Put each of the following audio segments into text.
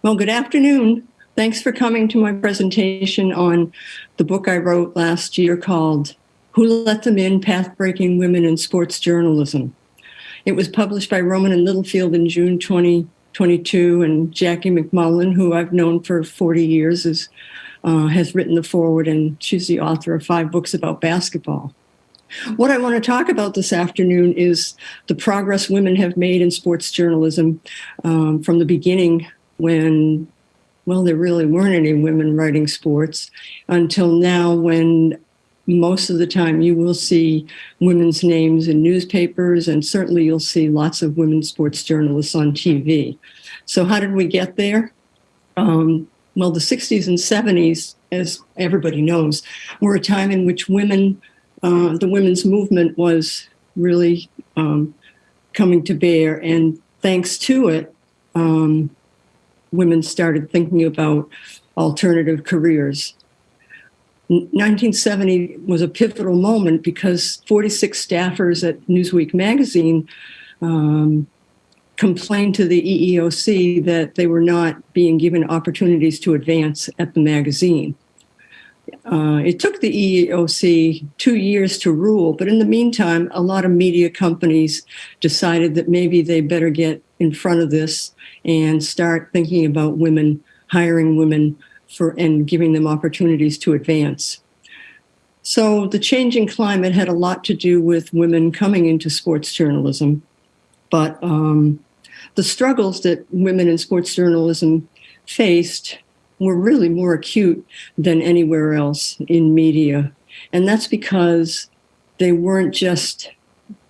Well, good afternoon. Thanks for coming to my presentation on the book I wrote last year called Who Let Them In? Path-Breaking Women in Sports Journalism. It was published by Rowman and Littlefield in June 2022, and Jackie MacMullan, who I've known for 40 years, is, uh, has written the foreword, and she's the author of five books about basketball. What I want to talk about this afternoon is the progress women have made in sports journalism um, from the beginning when, well, there really weren't any women writing sports until now when most of the time you will see women's names in newspapers and certainly you'll see lots of women sports journalists on TV. So how did we get there? Um, well, the 60s and 70s, as everybody knows, were a time in which women uh, the women's movement was really um, coming to bear. And thanks to it, um, women started thinking about alternative careers. 1970 was a pivotal moment because 46 staffers at Newsweek magazine um, complained to the EEOC that they were not being given opportunities to advance at the magazine. Uh, it took the EEOC two years to rule, but in the meantime, a lot of media companies decided that maybe they better get in front of this and start thinking about women, hiring women for and giving them opportunities to advance. So the changing climate had a lot to do with women coming into sports journalism, but um, the struggles that women in sports journalism faced were really more acute than anywhere else in media. And that's because they weren't just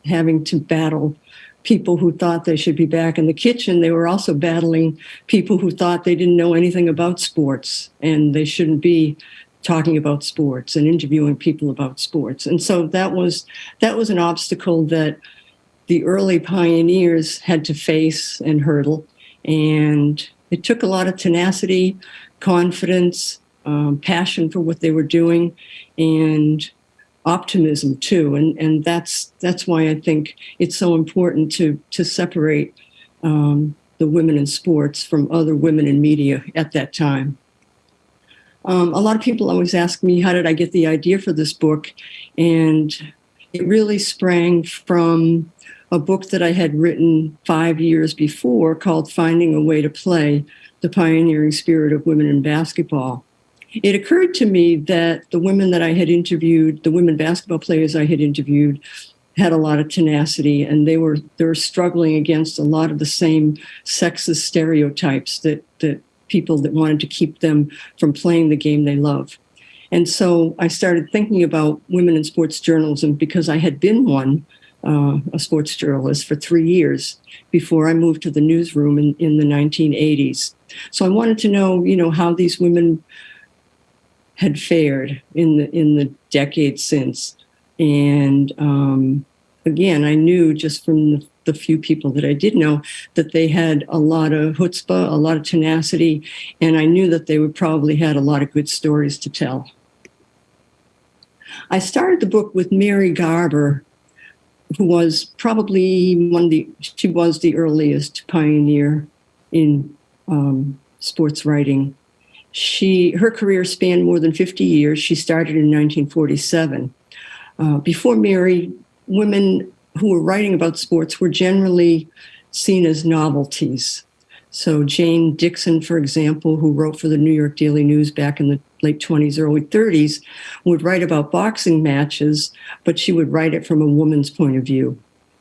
having to battle people who thought they should be back in the kitchen. They were also battling people who thought they didn't know anything about sports and they shouldn't be talking about sports and interviewing people about sports. And so that was that was an obstacle that the early pioneers had to face and hurdle. And it took a lot of tenacity, confidence, um, passion for what they were doing, and optimism too. And and that's that's why I think it's so important to to separate um, the women in sports from other women in media at that time. Um, a lot of people always ask me, how did I get the idea for this book? And it really sprang from a book that I had written five years before called Finding a Way to Play, the pioneering spirit of women in basketball. It occurred to me that the women that I had interviewed, the women basketball players I had interviewed, had a lot of tenacity and they were they were struggling against a lot of the same sexist stereotypes that that people that wanted to keep them from playing the game they love. And so I started thinking about women in sports journalism because I had been one uh, a sports journalist for three years before I moved to the newsroom in, in the 1980s. So I wanted to know, you know, how these women had fared in the in the decades since. And um, again, I knew just from the, the, few people that I did know that they had a lot of chutzpah, a lot of tenacity, and I knew that they would probably had a lot of good stories to tell. I started the book with Mary Garber, who was probably one of the, she was the earliest pioneer in um, sports writing. She, her career spanned more than 50 years. She started in 1947. Uh, before Mary, women who were writing about sports were generally seen as novelties. So Jane Dixon, for example, who wrote for the New York Daily News back in the late 20s, early 30s, would write about boxing matches, but she would write it from a woman's point of view.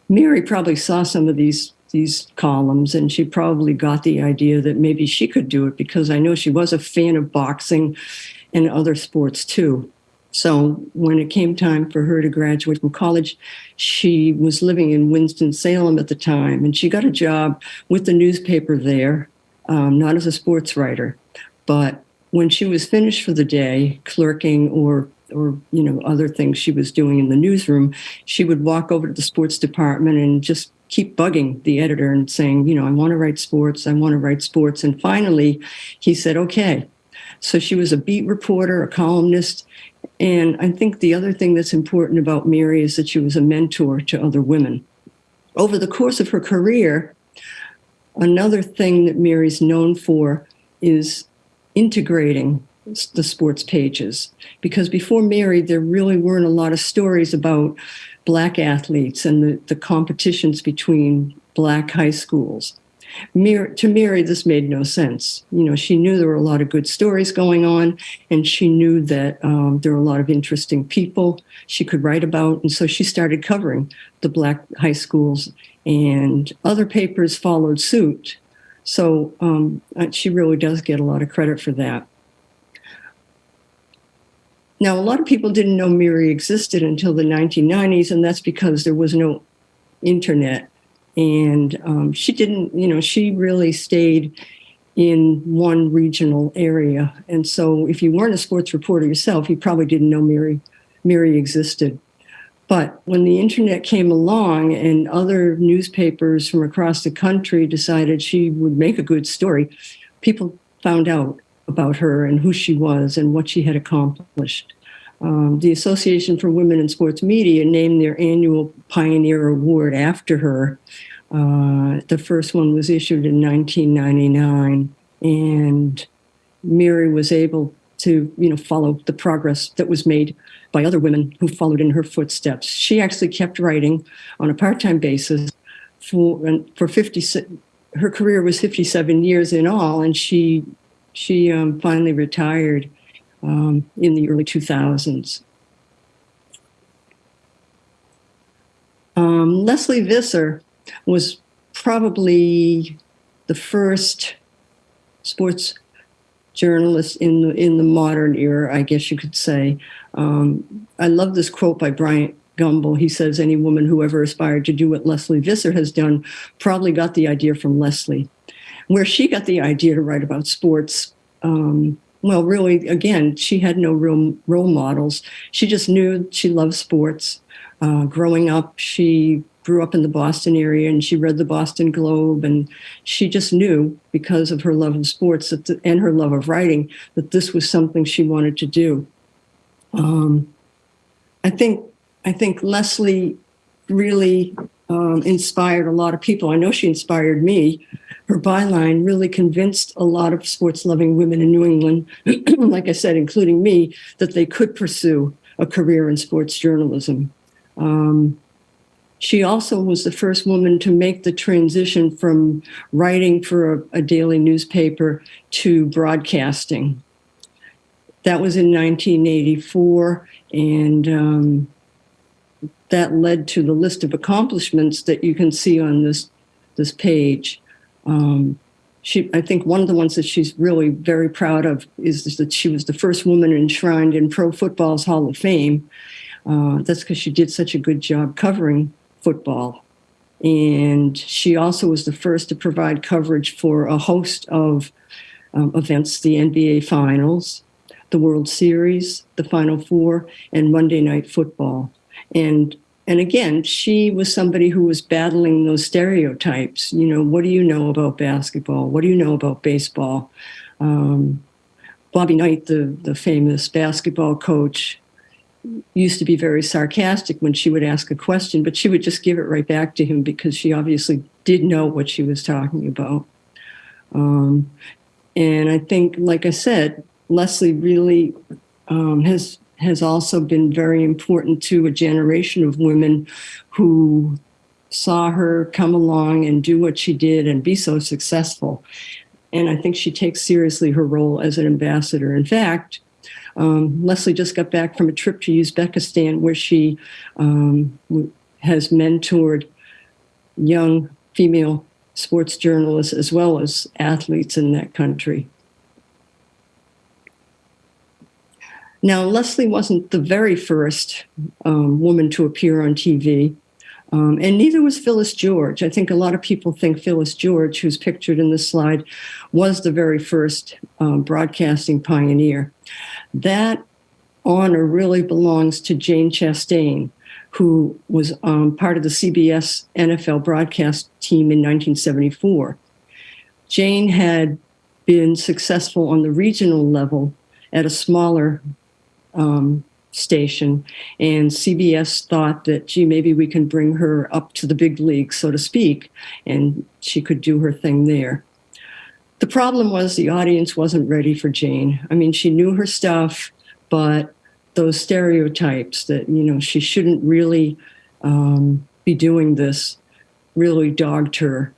Mary probably saw some of these these columns and she probably got the idea that maybe she could do it because I know she was a fan of boxing and other sports too. So when it came time for her to graduate from college, she was living in Winston-Salem at the time, and she got a job with the newspaper there, um, not as a sports writer, but when she was finished for the day, clerking or or you know other things she was doing in the newsroom, she would walk over to the sports department and just keep bugging the editor and saying, you know, I want to write sports, I want to write sports. And finally, he said, okay. So she was a beat reporter, a columnist, and I think the other thing that's important about Mary is that she was a mentor to other women. Over the course of her career, another thing that Mary's known for is integrating the sports pages because before Mary, there really weren't a lot of stories about black athletes and the, the competitions between black high schools. To Mary, this made no sense. You know, she knew there were a lot of good stories going on, and she knew that um, there were a lot of interesting people she could write about. And so she started covering the black high schools, and other papers followed suit. So um, uh, she really does get a lot of credit for that. Now, a lot of people didn't know Mary existed until the 1990s, and that's because there was no internet. And um, she didn't, you know, she really stayed in one regional area. And so if you weren't a sports reporter yourself, you probably didn't know Mary, Mary existed. But when the internet came along and other newspapers from across the country decided she would make a good story, people found out about her and who she was and what she had accomplished. Um, the Association for Women in Sports Media named their annual Pioneer Award after her. Uh, the first one was issued in 1999, and Mary was able to, you know, follow the progress that was made by other women who followed in her footsteps. She actually kept writing on a part-time basis for for 50. Her career was 57 years in all, and she she um, finally retired um, in the early 2000s. Um, Lesley Visser was probably the first sports journalist in the in the modern era, I guess you could say. Um, I love this quote by Bryant Gumbel. He says, "Any woman who ever aspired to do what Lesley Visser has done probably got the idea from Lesley." Where she got the idea to write about sports um, well, really, again, she had no real role models. She just knew she loved sports. Uh, growing up, she grew up in the Boston area and she read the Boston Globe, and she just knew because of her love of sports the, and her love of writing that this was something she wanted to do. Um, I think I think Lesley really um, inspired a lot of people. I know she inspired me. Her byline really convinced a lot of sports loving women in New England, like I said, including me, that they could pursue a career in sports journalism. Um, she also was the first woman to make the transition from writing for a, a daily newspaper to broadcasting. That was in 1984, and um, that led to the list of accomplishments that you can see on this this page. Um, she, I think one of the ones that she's really very proud of is that she was the first woman enshrined in Pro Football's Hall of Fame. Uh, that's because she did such a good job covering football. And she also was the first to provide coverage for a host of um, events, the NBA Finals, the World Series, the Final Four, and Monday Night Football. And and again, she was somebody who was battling those stereotypes. You know, what do you know about basketball? What do you know about baseball? Um, Bobby Knight, the, the famous basketball coach, used to be very sarcastic when she would ask a question, but she would just give it right back to him because she obviously did know what she was talking about. Um, and I think, like I said, Lesley really um, has has also been very important to a generation of women who saw her come along and do what she did and be so successful. And I think she takes seriously her role as an ambassador. In fact, um, Lesley just got back from a trip to Uzbekistan where she um, has mentored young female sports journalists as well as athletes in that country. Now, Lesley wasn't the very first um, woman to appear on TV, um, and neither was Phyllis George. I think a lot of people think Phyllis George, who's pictured in this slide, was the very first um, broadcasting pioneer. That honor really belongs to Jane Chastain, who was um, part of the CBS NFL broadcast team in 1974. Jane had been successful on the regional level at a smaller um, station. And CBS thought that, gee, maybe we can bring her up to the big league, so to speak, and she could do her thing there. the problem was the audience wasn't ready for Jane. I mean, she knew her stuff, but those stereotypes that, you know, she shouldn't really um, be doing this really dogged her.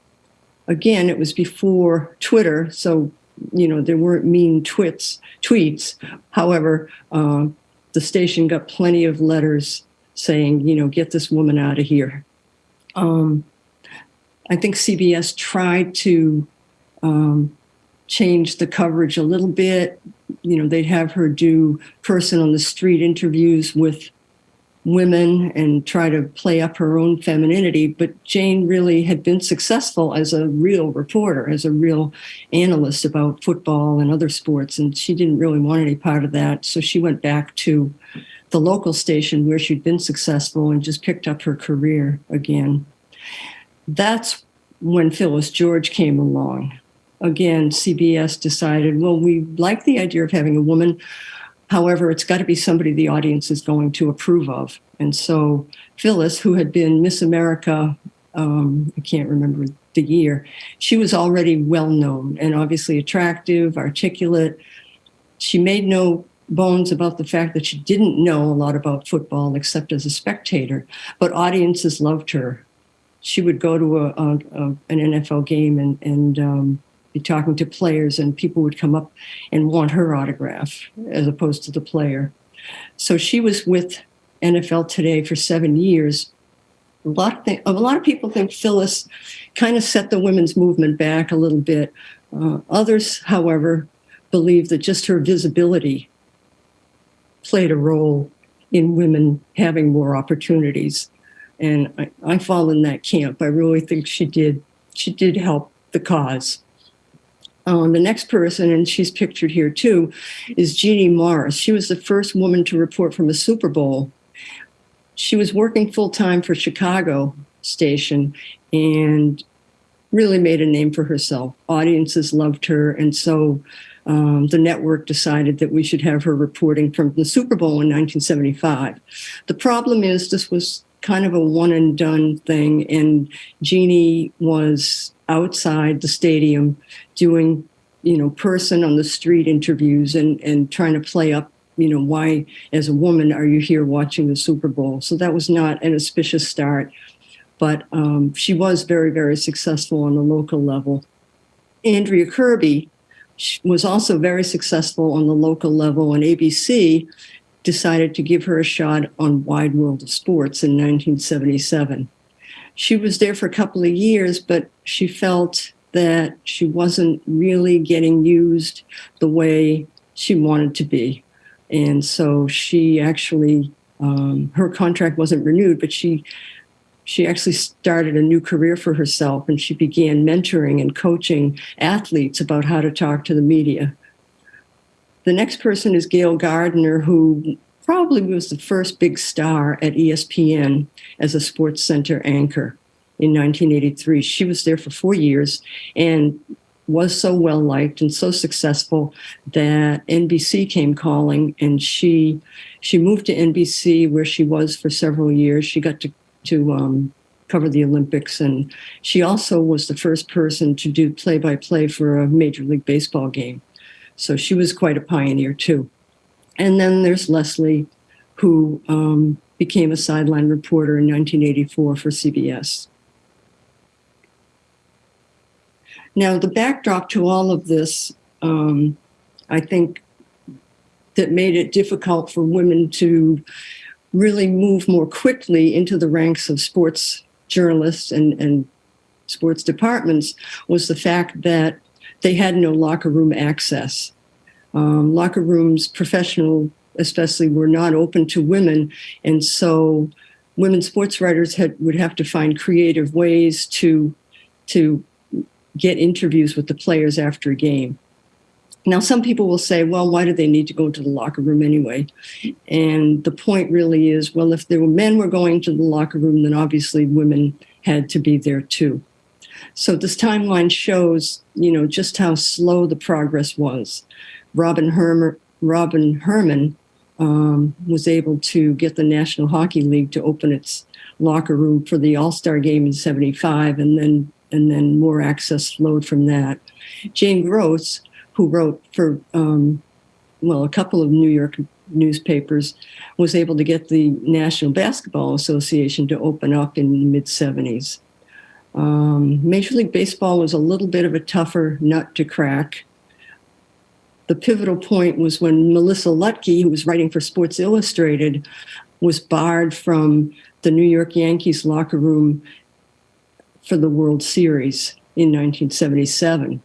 Again, it was before Twitter, so, you know, there weren't mean twits, tweets. However, uh, the station got plenty of letters saying, you know, get this woman out of here. Um, I think CBS tried to um, change the coverage a little bit. You know, they'd have her do person on the street interviews with women and try to play up her own femininity. But Jane really had been successful as a real reporter, as a real analyst about football and other sports. And she didn't really want any part of that. So she went back to the local station where she'd been successful and just picked up her career again. That's when Phyllis George came along. Again, CBS decided, well, we like the idea of having a woman. However, it's got to be somebody the audience is going to approve of. And so Phyllis, who had been Miss America, um, I can't remember the year, she was already well known and obviously attractive, articulate. She made no bones about the fact that she didn't know a lot about football except as a spectator, but audiences loved her. She would go to a, a, a an NFL game and, and um, be talking to players, and people would come up and want her autograph as opposed to the player. So she was with NFL Today for seven years. A lot, of a lot of people think Phyllis kind of set the women's movement back a little bit. Uh, others, however, believe that just her visibility played a role in women having more opportunities. And I, I fall in that camp. I really think she did she did help the cause. Um, the next person, and she's pictured here too, is Jeannie Morris. She was the first woman to report from a Super Bowl. She was working full time for Chicago station and really made a name for herself. Audiences loved her, and so um, the network decided that we should have her reporting from the Super Bowl in 1975. The problem is this was kind of a one and done thing, and Jeannie was outside the stadium doing, you know, person on the street interviews and and trying to play up you know, why as a woman are you here watching the Super Bowl? So that was not an auspicious start, but um, she was very, very successful on the local level. Andrea Kirby was also very successful on the local level, and ABC decided to give her a shot on Wide World of Sports in 1977. She was there for a couple of years, but she felt that she wasn't really getting used the way she wanted to be. And so she actually, um, her contract wasn't renewed, but she she actually started a new career for herself and she began mentoring and coaching athletes about how to talk to the media. The next person is Gayle Gardner, who probably was the first big star at ESPN as a sports center anchor in 1983. She was there for four years and was so well liked and so successful that NBC came calling and she she moved to NBC where she was for several years. She got to to um, cover the Olympics. And she also was the first person to do play by play for a Major League Baseball game. So she was quite a pioneer, too. And then there's Lesley, who um, became a sideline reporter in 1984 for CBS. Now, the backdrop to all of this, um, I think, that made it difficult for women to really move more quickly into the ranks of sports journalists and, and sports departments was the fact that they had no locker room access. Um, locker rooms, professional especially, were not open to women. And so women sports writers had, would have to find creative ways to, to get interviews with the players after a game. Now, some people will say, well, why do they need to go to the locker room anyway? And the point really is, well, if there were men were going to the locker room, then obviously women had to be there too. So this timeline shows, you know, just how slow the progress was. Robin Herman, Robin Herman um, was able to get the National Hockey League to open its locker room for the All Star game in '75, and then and then more access flowed from that. Jane Gross, who wrote for, um, well, a couple of New York newspapers, was able to get the National Basketball Association to open up in the mid 70s. Um, Major League Baseball was a little bit of a tougher nut to crack. The pivotal point was when Melissa Ludtke, who was writing for Sports Illustrated, was barred from the New York Yankees locker room for the World Series in 1977.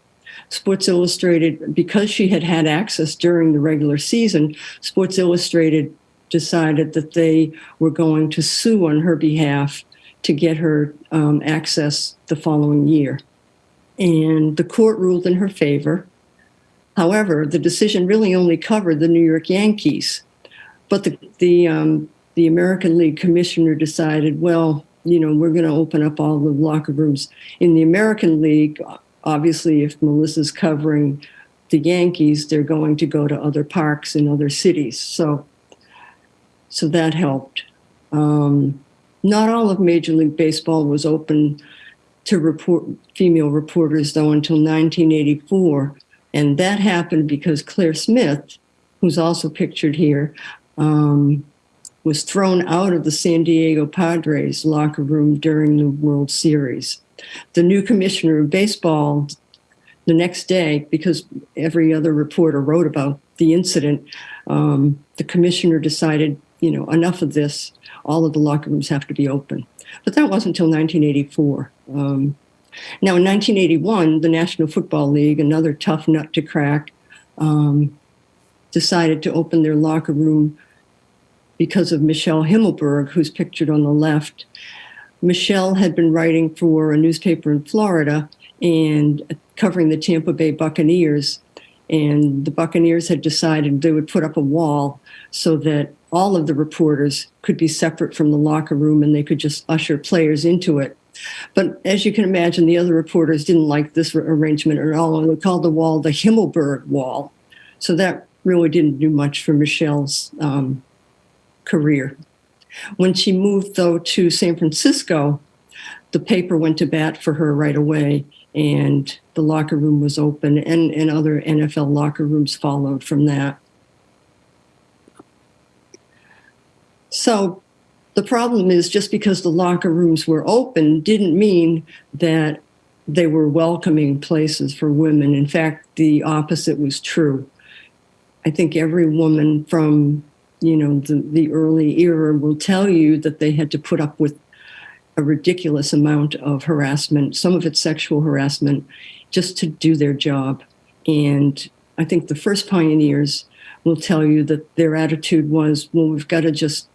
Sports Illustrated, because she had had access during the regular season, Sports Illustrated decided that they were going to sue on her behalf to get her um, access the following year. And the court ruled in her favor. However, the decision really only covered the New York Yankees. But the, the, um, the American League commissioner decided, well, you know, we're going to open up all the locker rooms in the American League. Obviously, if Melissa's covering the Yankees, they're going to go to other parks in other cities. So, so that helped. Um, not all of Major League Baseball was open to report female reporters, though, until 1984. And that happened because Claire Smith, who's also pictured here, um, was thrown out of the San Diego Padres locker room during the World Series. The new commissioner of baseball the next day, because every other reporter wrote about the incident, um, the commissioner decided, you know, enough of this. All of the locker rooms have to be open. But that wasn't until 1984. Um, now, in 1981, the National Football League, another tough nut to crack, um, decided to open their locker room because of Michelle Himmelberg, who's pictured on the left. Michelle had been writing for a newspaper in Florida and covering the Tampa Bay Buccaneers. And the Buccaneers had decided they would put up a wall so that all of the reporters could be separate from the locker room and they could just usher players into it. But as you can imagine, the other reporters didn't like this arrangement at all, and they called the wall the Himmelberg Wall. So that really didn't do much for Michelle's um, career. When she moved, though, to San Francisco, the paper went to bat for her right away, and the locker room was open, and, and other NFL locker rooms followed from that. So the problem is just because the locker rooms were open didn't mean that they were welcoming places for women. In fact, the opposite was true. I think every woman from you know, the, the early era will tell you that they had to put up with a ridiculous amount of harassment, some of it sexual harassment, just to do their job. And I think the first pioneers will tell you that their attitude was, well, we've got to just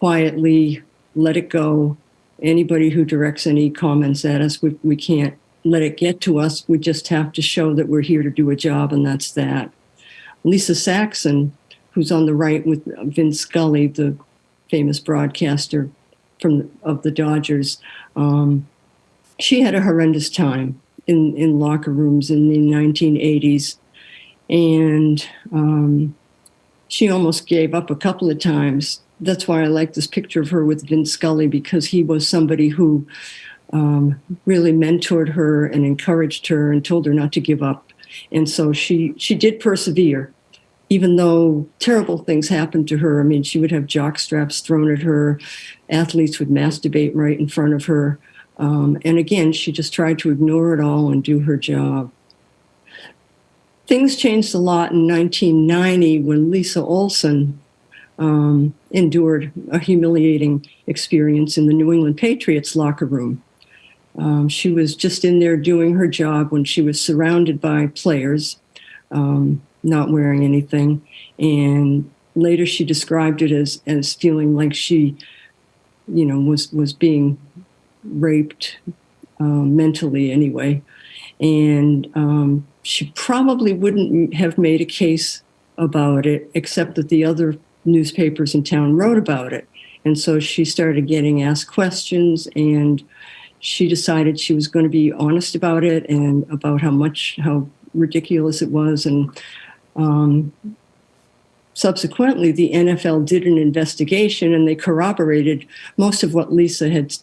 quietly let it go. Anybody who directs any comments at us, we, we can't let it get to us. We just have to show that we're here to do a job, and that's that. Lisa Saxon who's on the right with Vince Scully, the famous broadcaster from of the Dodgers. Um, she had a horrendous time in, in locker rooms in the 1980s. And um, she almost gave up a couple of times. That's why I like this picture of her with Vin Scully, because he was somebody who um, really mentored her and encouraged her and told her not to give up. And so she she did persevere even though terrible things happened to her. I mean, she would have jock straps thrown at her, athletes would masturbate right in front of her. Um, and again, she just tried to ignore it all and do her job. Things changed a lot in 1990 when Lisa Olson um, endured a humiliating experience in the New England Patriots locker room. Um, she was just in there doing her job when she was surrounded by players. Um, not wearing anything. And later she described it as, as feeling like she, you know, was, was being raped um, mentally anyway. And um, she probably wouldn't have made a case about it, except that the other newspapers in town wrote about it. And so she started getting asked questions and she decided she was going to be honest about it and about how much, how ridiculous it was and um, subsequently, the NFL did an investigation and they corroborated most of what Lisa had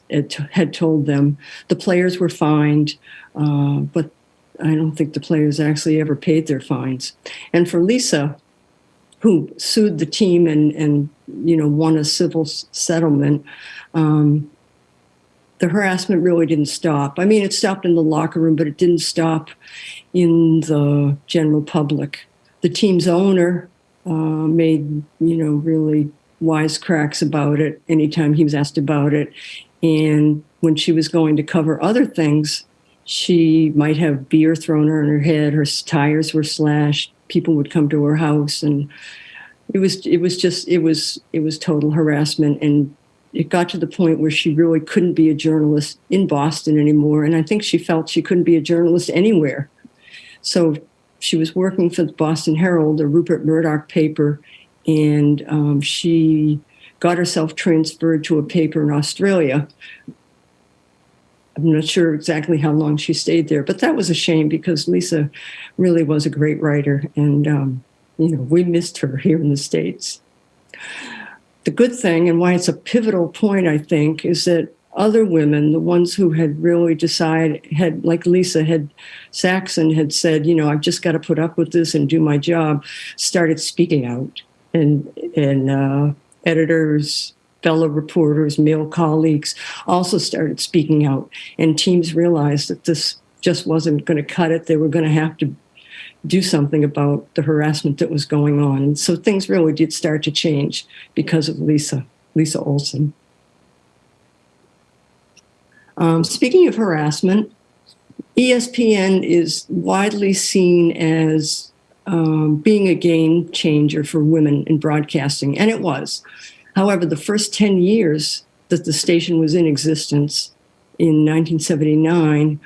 had, told them. The players were fined, uh, but I don't think the players actually ever paid their fines. And for Lisa, who sued the team and and you know won a civil settlement, um, the harassment really didn't stop. I mean, it stopped in the locker room, but it didn't stop in the general public. The team's owner uh, made, you know, really wisecracks about it anytime he was asked about it. And when she was going to cover other things, she might have beer thrown on her head, her tires were slashed, people would come to her house and it was it was just it was it was total harassment and it got to the point where she really couldn't be a journalist in Boston anymore. And I think she felt she couldn't be a journalist anywhere. So she was working for the Boston Herald, a Rupert Murdoch paper, and um, she got herself transferred to a paper in Australia. I'm not sure exactly how long she stayed there, but that was a shame because Lisa really was a great writer, and um, you know we missed her here in the states. The good thing and why it's a pivotal point, I think, is that other women, the ones who had really decided, had like Lisa had Saxon had said, you know, I've just got to put up with this and do my job, started speaking out, and and uh, editors, fellow reporters, male colleagues also started speaking out, and teams realized that this just wasn't going to cut it. They were going to have to do something about the harassment that was going on. And so things really did start to change because of Lisa, Lisa Olson. Um, speaking of harassment, ESPN is widely seen as um, being a game changer for women in broadcasting, and it was. However, the first 10 years that the station was in existence in 1979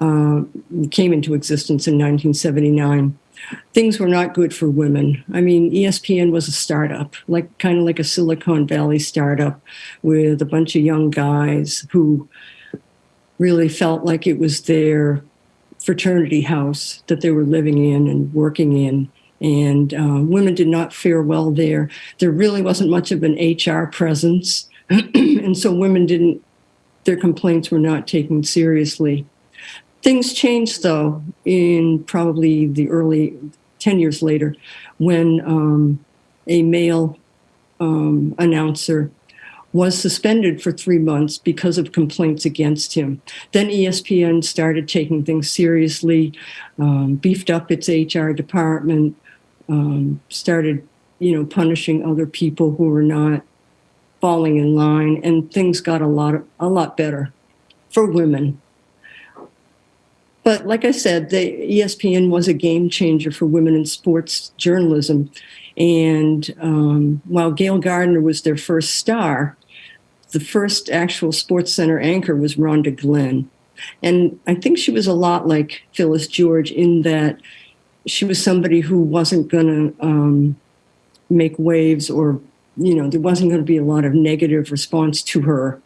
uh, came into existence in 1979 things were not good for women. I mean, ESPN was a startup, like kind of like a Silicon Valley startup with a bunch of young guys who really felt like it was their fraternity house that they were living in and working in. And uh, women did not fare well there. There really wasn't much of an HR presence. and so women didn't, their complaints were not taken seriously. Things changed though in probably the early 10 years later when um, a male um, announcer was suspended for three months because of complaints against him. Then ESPN started taking things seriously, um, beefed up its HR department, um, started, you know, punishing other people who were not falling in line, and things got a lot, a lot better for women. But like I said, the ESPN was a game changer for women in sports journalism. And um, while Gayle Gardner was their first star, the first actual Sports Center anchor was Rhonda Glenn. And I think she was a lot like Phyllis George in that she was somebody who wasn't going to um, make waves or, you know, there wasn't going to be a lot of negative response to her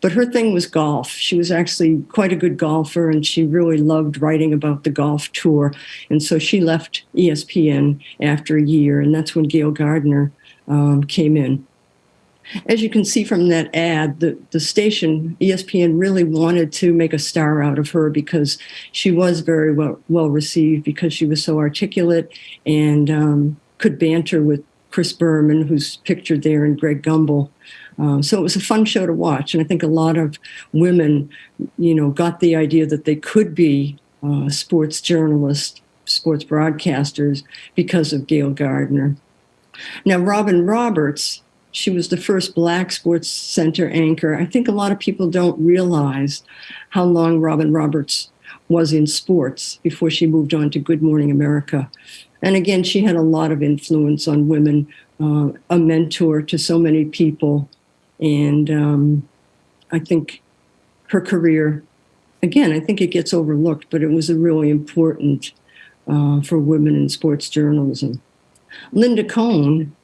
but her thing was golf. She was actually quite a good golfer and she really loved writing about the golf tour. And so she left ESPN after a year, and that's when Gayle Gardner um, came in. As you can see from that ad, the, the station, ESPN, really wanted to make a star out of her because she was very well, well received because she was so articulate and um, could banter with Chris Berman, who's pictured there, and Greg Gumbel. Um, so it was a fun show to watch, and I think a lot of women, you know, got the idea that they could be uh, sports journalists, sports broadcasters because of Gayle Gardner. Now, Robin Roberts, she was the first Black Sports Center anchor. I think a lot of people don't realize how long Robin Roberts was in sports before she moved on to Good Morning America. And again, she had a lot of influence on women, uh, a mentor to so many people. And um, I think her career, again, I think it gets overlooked, but it was a really important uh, for women in sports journalism. Linda Cohn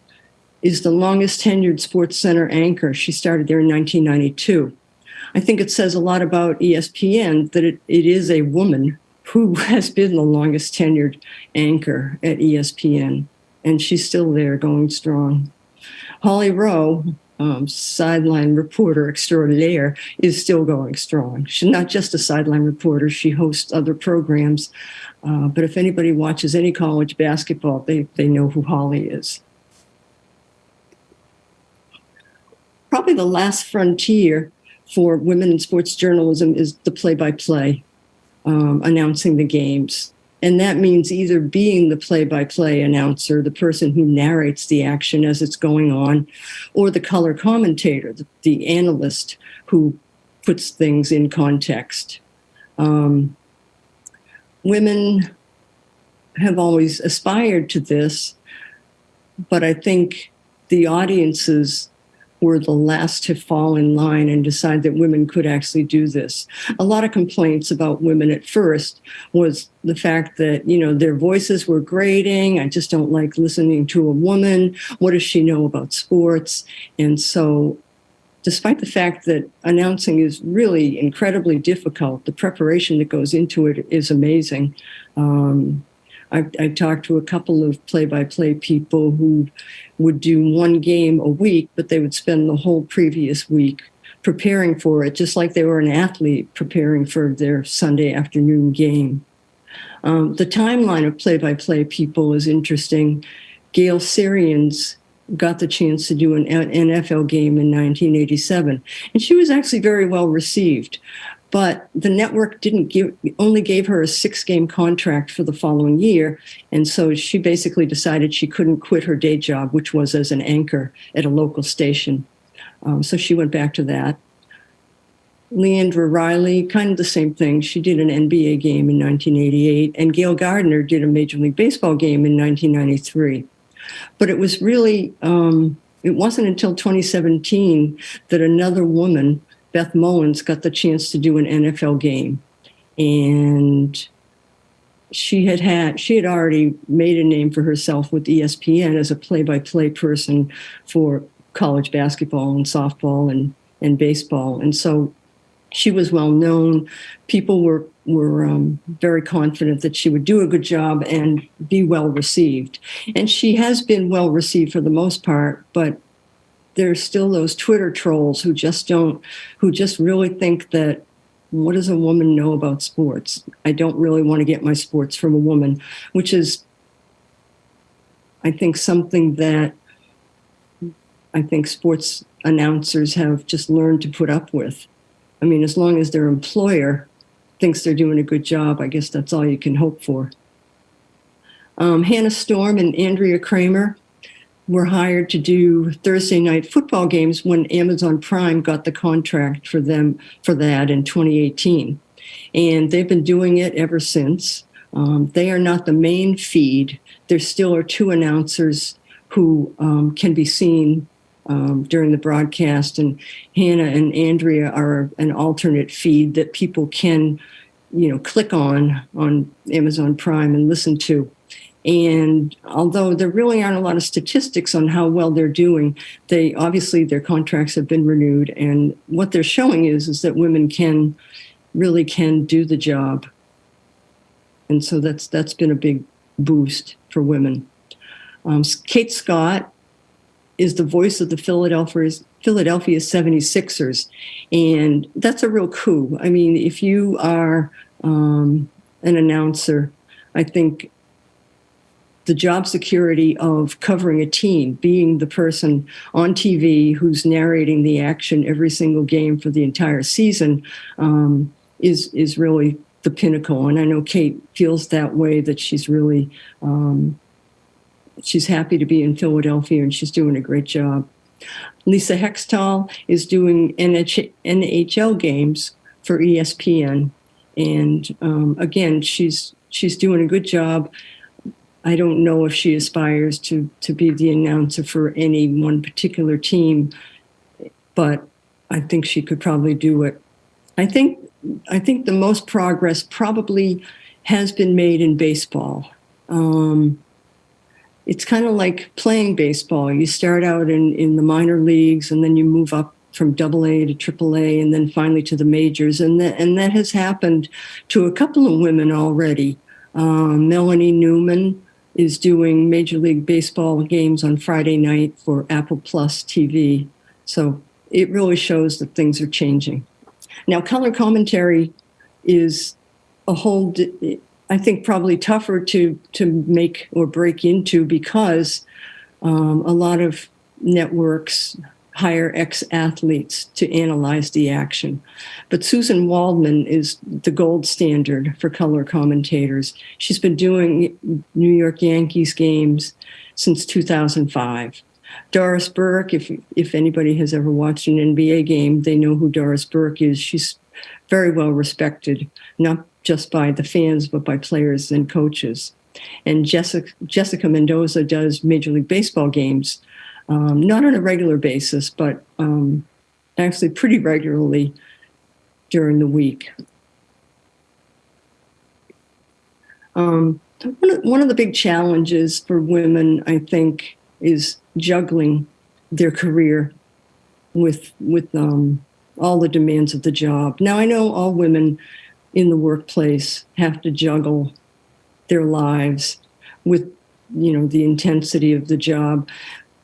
is the longest tenured Sports Center anchor. She started there in 1992. I think it says a lot about ESPN that it, it is a woman who has been the longest tenured anchor at ESPN and she's still there going strong. Holly Rowe, um, sideline reporter extraordinaire, is still going strong. She's not just a sideline reporter, she hosts other programs. Uh, but if anybody watches any college basketball, they, they know who Holly is. Probably the last frontier for women in sports journalism is the play by play, announcing the games. And that means either being the play by play announcer, the person who narrates the action as it's going on, or the color commentator, the, the analyst who puts things in context. Um, women have always aspired to this, but I think the audiences were the last to fall in line and decide that women could actually do this. A lot of complaints about women at first was the fact that, you know, their voices were grating. I just don't like listening to a woman. What does she know about sports? And so despite the fact that announcing is really incredibly difficult, the preparation that goes into it is amazing. Um, I, I talked to a couple of play-by-play people who would do one game a week, but they would spend the whole previous week preparing for it, just like they were an athlete preparing for their Sunday afternoon game. Um, the timeline of play-by-play people is interesting. Gayle Sierens got the chance to do an NFL game in 1987, and she was actually very well received but the network didn't give only gave her a six game contract for the following year. And so she basically decided she couldn't quit her day job which was as an anchor at a local station. Um, so she went back to that. Leandra Reilly kind of the same thing. She did an nba game in 1988 and Gayle Gardner did a major league baseball game in 1993 but it was really um, it wasn't until 2017 that another woman Beth Mowins got the chance to do an NFL game. And she had had she had already made a name for herself with ESPN as a play-by-play person for college basketball and softball and and baseball. And so she was well known. People were were um, very confident that she would do a good job and be well received. And she has been well received for the most part, but there's still those Twitter trolls who just don't, who just really think that what does a woman know about sports? I don't really want to get my sports from a woman, which is, I think, something that I think sports announcers have just learned to put up with. I mean, as long as their employer thinks they're doing a good job, I guess that's all you can hope for. Um, Hannah Storm and Andrea Kremer were hired to do Thursday night football games when Amazon Prime got the contract for them for that in 2018. And they've been doing it ever since. Um, they are not the main feed. There still are two announcers who um, can be seen um, during the broadcast, and Hannah and Andrea are an alternate feed that people can, you know, click on on Amazon Prime and listen to. And although there really aren't a lot of statistics on how well they're doing, they obviously their contracts have been renewed. And what they're showing is, is that women can really can do the job. And so that's that's been a big boost for women. Um, Kate Scott is the voice of the Philadelphia Philadelphia 76ers. And that's a real coup. I mean, if you are um, an announcer, I think the job security of covering a team, being the person on TV who's narrating the action every single game for the entire season, um, is is really the pinnacle. And I know Kate feels that way. That she's really um, she's happy to be in Philadelphia and she's doing a great job. Leah Hextall is doing NHL games for ESPN, and um, again, she's she's doing a good job. I don't know if she aspires to to be the announcer for any one particular team, but I think she could probably do it. I think I think the most progress probably has been made in baseball. Um, it's kind of like playing baseball. You start out in, in the minor leagues and then you move up from double A to triple A and then finally to the majors. And that, and that has happened to a couple of women already. Um, Melanie Newman is doing Major League Baseball games on Friday night for Apple Plus TV. So it really shows that things are changing. Now, color commentary is a whole, I think, probably tougher to to make or break into because um, a lot of networks hire ex-athletes to analyze the action. But Suzyn Waldman is the gold standard for color commentators. She's been doing New York Yankees games since 2005. Doris Burke, if if anybody has ever watched an NBA game, they know who Doris Burke is. She's very well respected, not just by the fans, but by players and coaches. And Jessica, Jessica Mendoza does Major League Baseball games, um, not on a regular basis, but um, actually pretty regularly during the week. Um, one, of, one of the big challenges for women, I think, is juggling their career with with um, all the demands of the job. Now, I know all women in the workplace have to juggle their lives with, you know, the intensity of the job.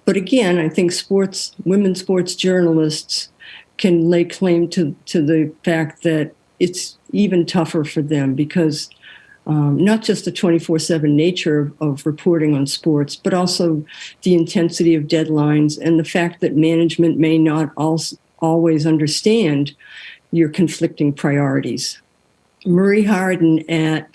But again, I think sports, women sports journalists can lay claim to, to the fact that it's even tougher for them because um, not just the 24 7 nature of, of, reporting on sports, but also the intensity of deadlines and the fact that management may not always understand your conflicting priorities. Marie Hardin at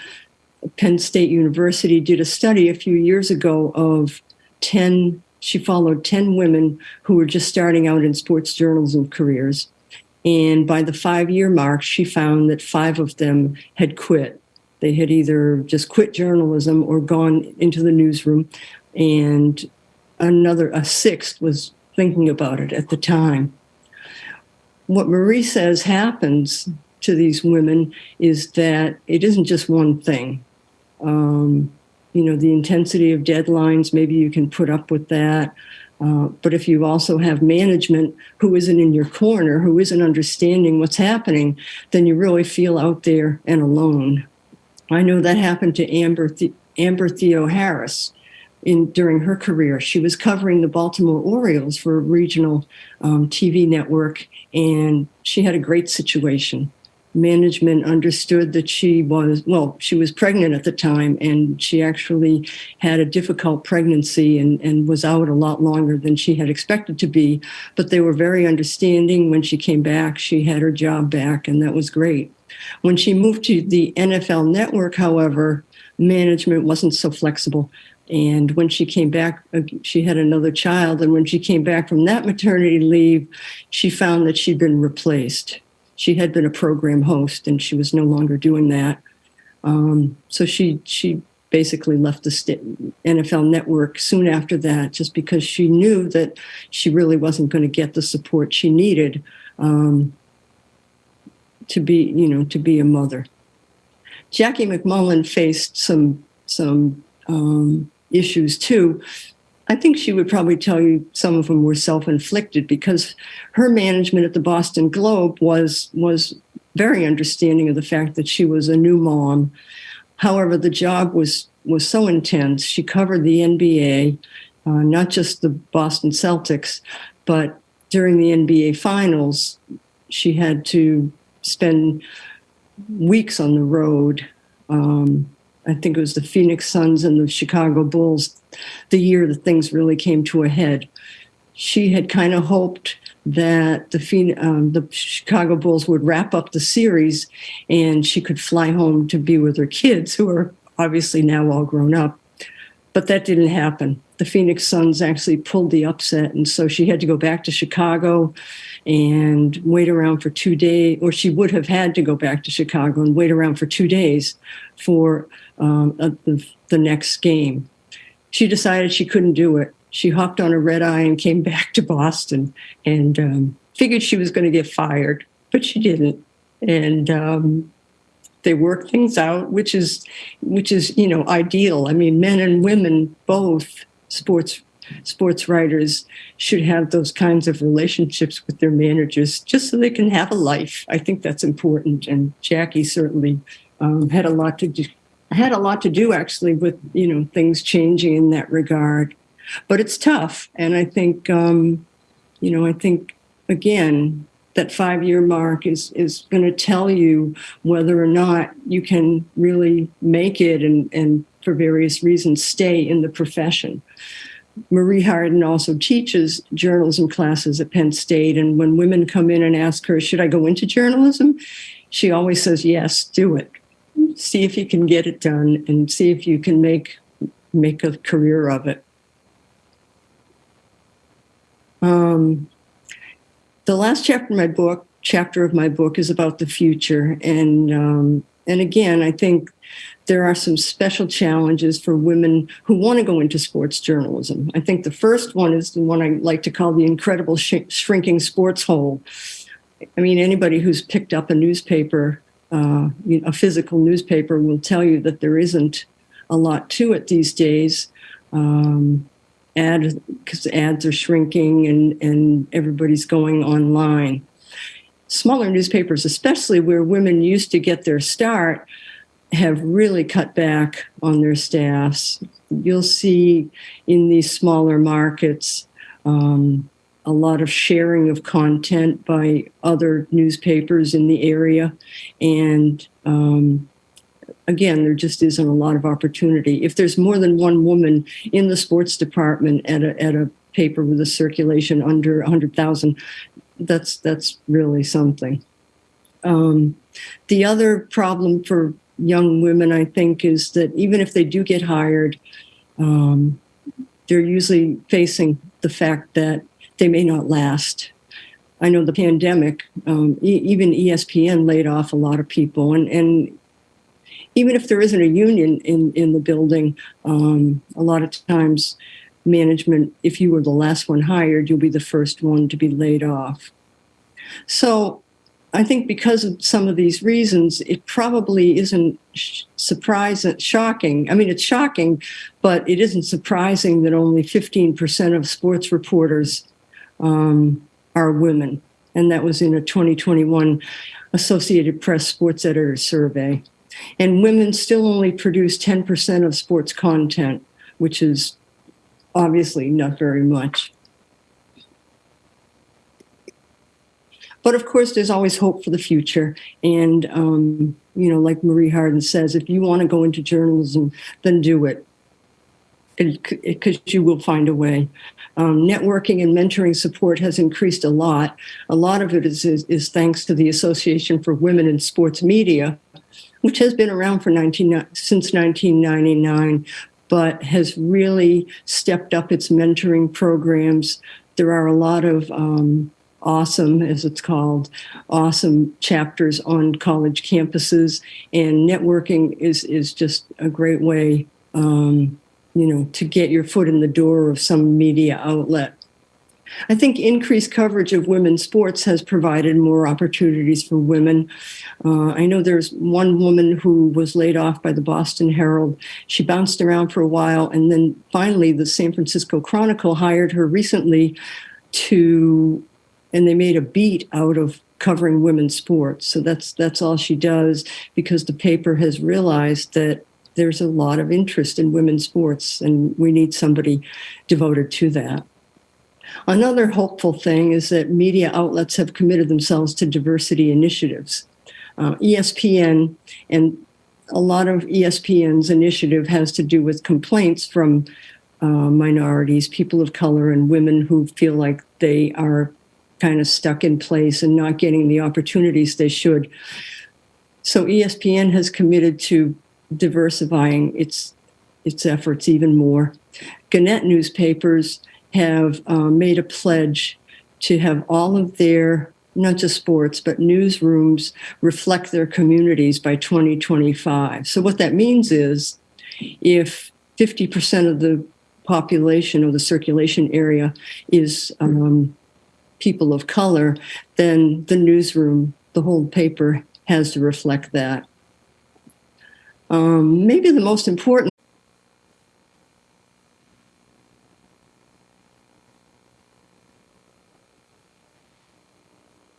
Penn State University did a study a few years ago of 10, she followed 10 women who were just starting out in sports journalism careers. And by the five year mark, she found that five of them had quit. They had either just quit journalism or gone into the newsroom. And another, a sixth was thinking about it at the time what Marie says happens to these women is that it isn't just one thing. Um, you know, the intensity of deadlines, maybe you can put up with that. Uh, but if you also have management who isn't in your corner, who isn't understanding what's happening, then you really feel out there and alone. I know that happened to Amber, the- Amber Theoharis in during her career. She was covering the Baltimore Orioles for a regional um, TV network, and she had a great situation. Management understood that she was, well, she was pregnant at the time, and she actually had a difficult pregnancy and, and was out a lot longer than she had expected to be. But they were very understanding. When she came back, she had her job back, and that was great. When she moved to the NFL network, however, management wasn't so flexible. And when she came back, uh, she had another child. And when she came back from that maternity leave, she found that she'd been replaced. She had been a program host and she was no longer doing that. Um, so she, she basically left the NFL network soon after that, just because she knew that she really wasn't going to get the support she needed um, to be, you know, to be a mother. Jackie MacMullan faced some some um, issues too. I think she would probably tell you some of them were self-inflicted because her management at the Boston Globe was was very understanding of the fact that she was a new mom. However, the job was was so intense. She covered the NBA, uh, not just the Boston Celtics, but during the NBA finals, she had to spend weeks on the road. Um, I think it was the Phoenix Suns and the Chicago Bulls, the year that things really came to a head. She had kind of hoped that the um, the Chicago Bulls would wrap up the series and she could fly home to be with her kids, who are obviously now all grown up. But that didn't happen. The Phoenix Suns actually pulled the upset, and so she had to go back to Chicago and wait around for two days, or she would have had to go back to Chicago and wait around for two days for um, the, the next game. She decided she couldn't do it. She hopped on a red eye and came back to Boston and um, figured she was going to get fired, but she didn't. And um, they worked things out, which is, which is you know ideal. I mean, men and women both sports sports writers should have those kinds of relationships with their managers just so they can have a life. I think that's important. And Jackie certainly um, had a lot to do, had a lot to do actually with you know things changing in that regard but it's tough and i think um, you know i think again that five year mark is is going to tell you whether or not you can really make it and and for various reasons stay in the profession Marie Hardin also teaches journalism classes at Penn State. And when women come in and ask her, Should I go into journalism? She always says, Yes, do it see if you can get it done and see if you can make make a career of it. Um, the last chapter of my book, chapter of my book, is about the future, and um, and again, I think there are some special challenges for women who want to go into sports journalism. I think the first one is the one I like to call the incredible sh- shrinking sports hole. I mean, anybody who's picked up a newspaper uh, a physical newspaper will tell you that there isn't a lot to it these days. Um, ad because ads are shrinking and and everybody's going online. Smaller newspapers, especially where women used to get their start, have really cut back on their staffs. You'll see in these smaller markets um, a lot of sharing of content by other newspapers in the area. And um, again, there just isn't a lot of opportunity. If there's more than one woman in the sports department at a, at a paper with a circulation under 100,000, that's, that's really something. Um, the other problem for young women, I think, is that even if they do get hired, um, they're usually facing the fact that they may not last. I know the pandemic, um, e- even ESPN laid off a lot of people, and and even if there isn't a union in in the building, um, a lot of times management, if you were the last one hired, you'll be the first one to be laid off. So I think because of some of these reasons, it probably isn't surprising, shocking. I mean, it's shocking, but it isn't surprising that only 15% of sports reporters um, are women. And that was in a 2021 Associated Press Sports Editor Survey. And women still only produce 10% of sports content, which is obviously not very much. But of course, there's always hope for the future. And, um, you know, like Marie Hardin says, if you want to go into journalism, then do it because you will find a way. Um, networking and mentoring support has increased a lot. A lot of it is, is, is, thanks to the Association for Women in Sports Media, which has been around for 19, since 1999, but has really stepped up its mentoring programs. There are a lot of um, awesome, as it's called, awesome chapters on college campuses, and networking is is just a great way um, you know, to get your foot in the door of some media outlet. I think increased coverage of women's sports has provided more opportunities for women. Uh, I know there's one woman who was laid off by the Boston Herald. She bounced around for a while, and then finally, the San Francisco Chronicle hired her recently to, and they made a beat out of covering women's sports. So that's that's all she does because the paper has realized that there's a lot of interest in women's sports, and we need somebody devoted to that. Another hopeful thing is that media outlets have committed themselves to diversity initiatives. Uh, ESPN and a lot of ESPN's initiative has to do with complaints from uh, minorities, people of color, and women who feel like they are kind of stuck in place and not getting the opportunities they should. So ESPN has committed to diversifying its its efforts even more. Gannett newspapers have uh, made a pledge to have all of their not just sports but newsrooms reflect their communities by 2025. So what that means is if 50% of the population or the circulation area is um, people of color, then the newsroom, the whole paper has to reflect that. Um, maybe the most important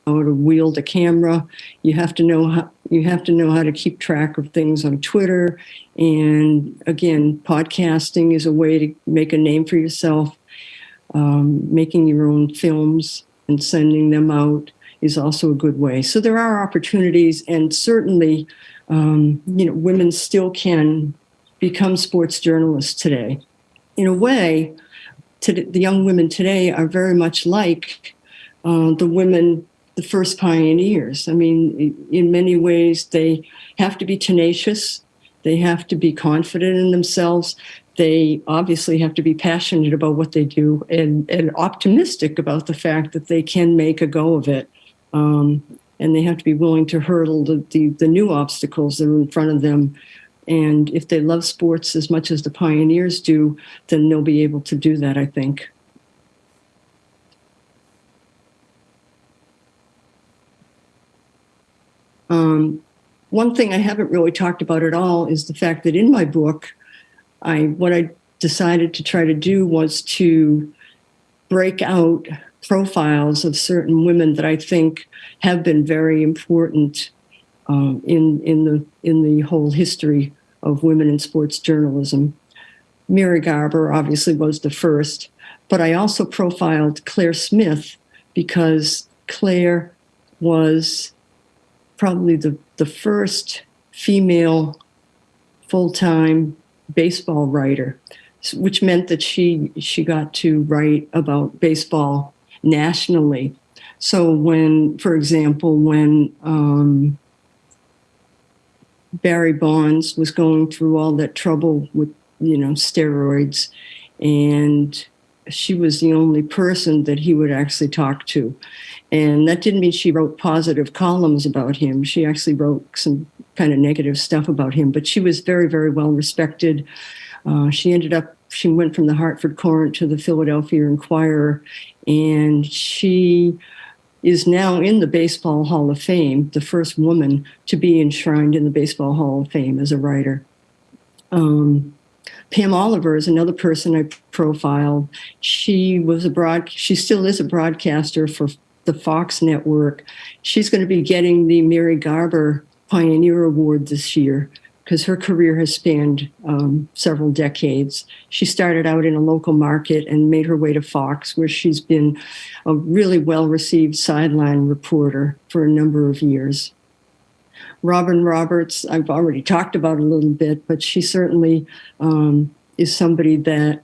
how to wield a camera. You have to know how you have to know how to keep track of things on Twitter. And again, podcasting is a way to make a name for yourself. Um, making your own films and sending them out is also a good way. So there are opportunities, and certainly, um, you know, women still can become sports journalists today. In a way, the young women today are very much like uh, the women, the first pioneers. I mean, in many ways, they have to be tenacious. They have to be confident in themselves. They obviously have to be passionate about what they do and, and optimistic about the fact that they can make a go of it. Um, and they have to be willing to hurdle the, the, the new obstacles that are in front of them and if they love sports as much as the pioneers do, then they'll be able to do that, I think. Um, one thing I haven't really talked about at all is the fact that in my book, I what I decided to try to do was to break out profiles of certain women that I think have been very important um, in in the in the whole history of women in sports journalism. Mary Garber obviously was the first, but I also profiled Claire Smith because Claire was probably the, the first female full-time baseball writer, which meant that she she got to write about baseball nationally. So when, for example, when um, Barry Bonds was going through all that trouble with, you know, steroids. And she was the only person that he would actually talk to. And that didn't mean she wrote positive columns about him. She actually wrote some kind of negative stuff about him, but she was very, very well respected. Uh, she ended up, she went from the Hartford Courant to the Philadelphia Inquirer, and she is now in the Baseball Hall of Fame, the first woman to be enshrined in the Baseball Hall of Fame as a writer. Um, Pam Oliver is another person I profiled. She was a broad, she still is a broadcaster for the Fox network. She's going to be getting the Mary Garber Pioneer Award this year because her career has spanned um, several decades. She started out in a local market and made her way to Fox, where she's been a really well received sideline reporter for a number of years. Robin Roberts, I've already talked about a little bit, but she certainly um, is somebody that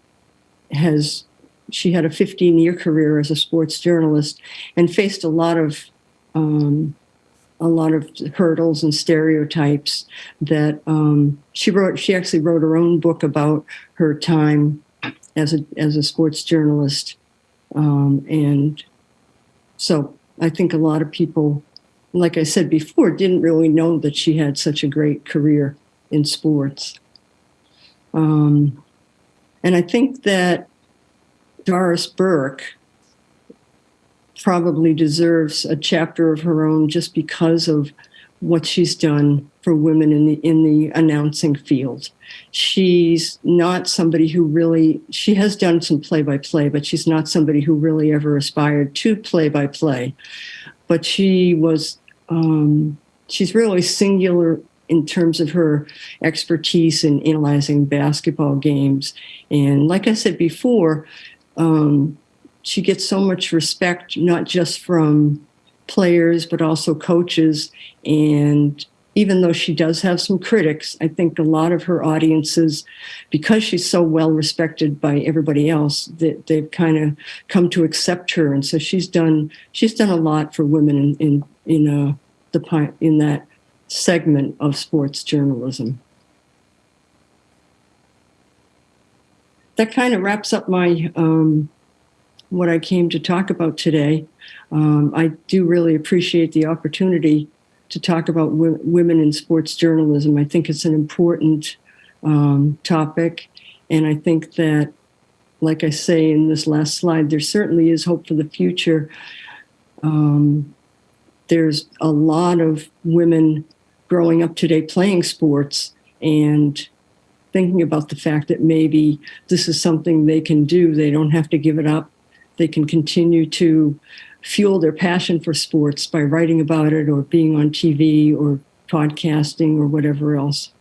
has, she had a 15 year career as a sports journalist and faced a lot of um, a lot of hurdles and stereotypes that um, she wrote. She actually wrote her own book about her time as a as a sports journalist, um, and so I think a lot of people, like I said before, didn't really know that she had such a great career in sports. Um, and I think that Doris Burke probably deserves a chapter of her own just because of what she's done for women in the in the announcing field. She's not somebody who really she has done some play by play, but she's not somebody who really ever aspired to play by play. But she was um, she's really singular in terms of her expertise in analyzing basketball games. And like I said before, um, she gets so much respect, not just from players, but also coaches. And even though she does have some critics, I think a lot of her audiences, because she's so well respected by everybody else, that they've kind of come to accept her. And so she's done she's done a lot for women in in in uh, the in that segment of sports journalism. That kind of wraps up my um, what I came to talk about today. Um, I do really appreciate the opportunity to talk about women in sports journalism. I think it's an important um, topic. And I think that, like I say in this last slide, there certainly is hope for the future. Um, there's a lot of women growing up today playing sports and thinking about the fact that maybe this is something they can do. They don't have to give it up they can continue to fuel their passion for sports by writing about it or being on TV or podcasting or whatever else.